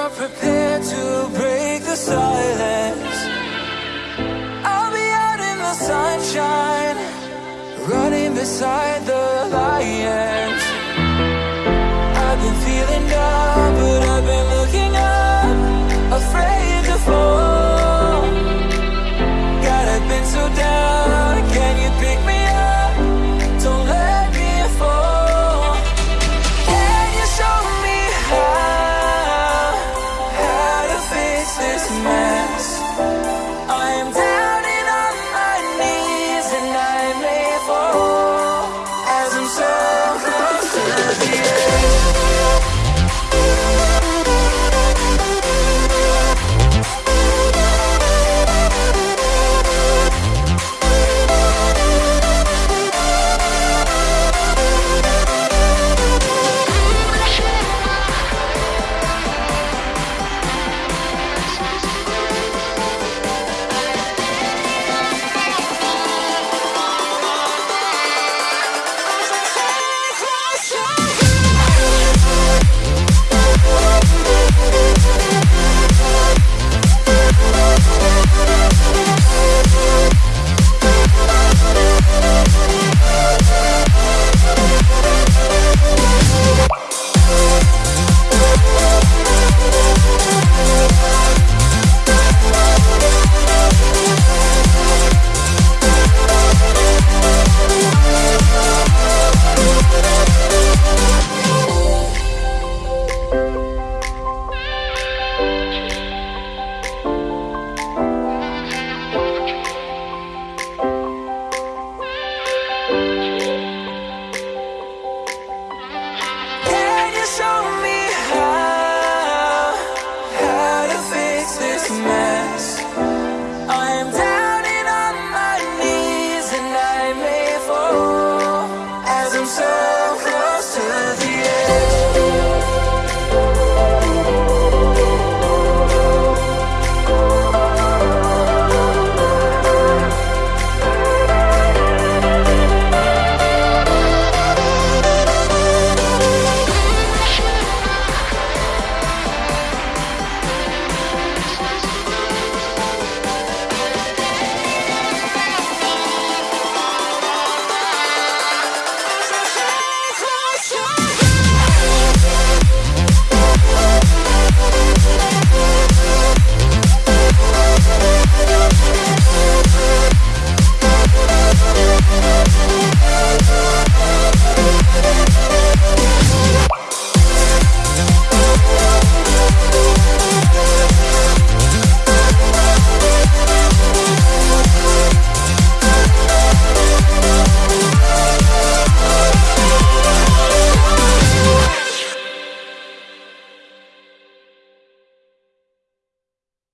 You're prepared to break the silence. I'll be out in the sunshine Running beside the